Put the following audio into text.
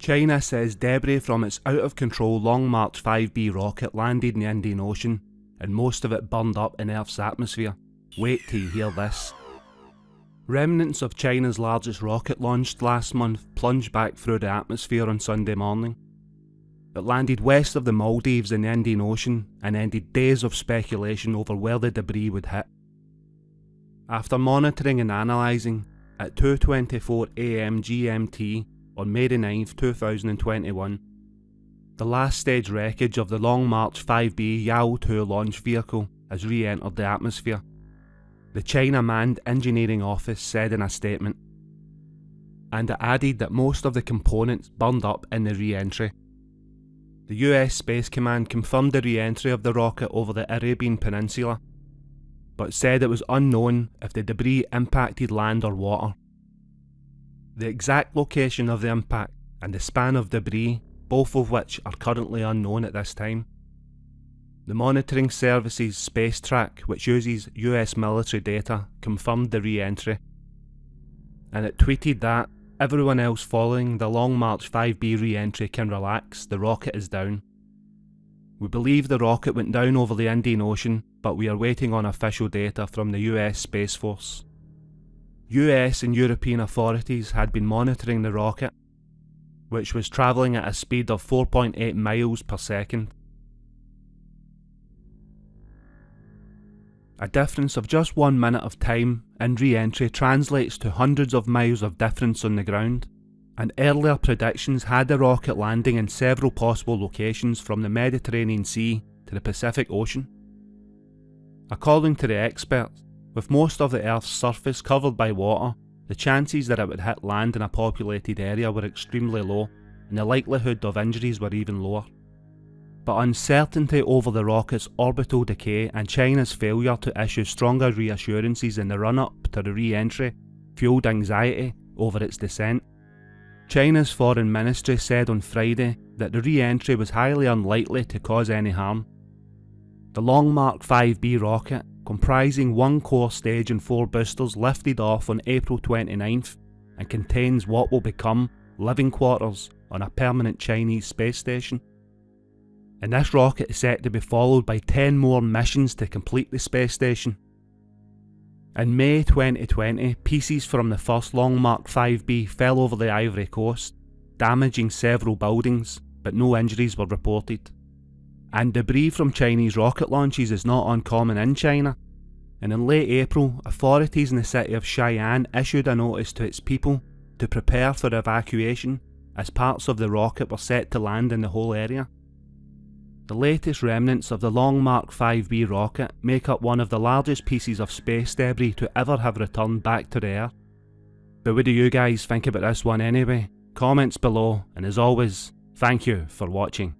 China says debris from its out of control Long March 5B rocket landed in the Indian Ocean and most of it burned up in Earth's atmosphere. Wait till you hear this. Remnants of China's largest rocket launched last month plunged back through the atmosphere on Sunday morning. It landed west of the Maldives in the Indian Ocean and ended days of speculation over where the debris would hit. After monitoring and analysing, at 2.24am GMT, on May 9, 2021, the last stage wreckage of the Long March 5B Yao 2 launch vehicle has re-entered the atmosphere. The China Manned Engineering Office said in a statement, and it added that most of the components burned up in the re-entry. The US Space Command confirmed the re-entry of the rocket over the Arabian Peninsula, but said it was unknown if the debris impacted land or water. The exact location of the impact and the span of debris, both of which are currently unknown at this time. The monitoring services Space Track, which uses US military data, confirmed the re-entry. And it tweeted that everyone else following the Long March 5B re-entry can relax, the rocket is down. We believe the rocket went down over the Indian Ocean, but we are waiting on official data from the US Space Force. US and European authorities had been monitoring the rocket, which was travelling at a speed of 4.8 miles per second. A difference of just one minute of time in re-entry translates to hundreds of miles of difference on the ground, and earlier predictions had the rocket landing in several possible locations from the Mediterranean Sea to the Pacific Ocean. According to the experts, with most of the Earth's surface covered by water, the chances that it would hit land in a populated area were extremely low, and the likelihood of injuries were even lower. But uncertainty over the rocket's orbital decay and China's failure to issue stronger reassurances in the run-up to the re-entry fueled anxiety over its descent. China's foreign ministry said on Friday that the re-entry was highly unlikely to cause any harm. The Long March 5B rocket comprising one core stage and four boosters lifted off on April 29th and contains what will become living quarters on a permanent Chinese space station. And this rocket is set to be followed by 10 more missions to complete the space station. In May 2020, pieces from the first Long March 5B fell over the Ivory Coast, damaging several buildings, but no injuries were reported and debris from Chinese rocket launches is not uncommon in China. And in late April, authorities in the city of Shiyan issued a notice to its people to prepare for evacuation as parts of the rocket were set to land in the whole area. The latest remnants of the Long March 5B rocket make up one of the largest pieces of space debris to ever have returned back to the Earth. But what do you guys think about this one anyway? Comments below, and as always, thank you for watching.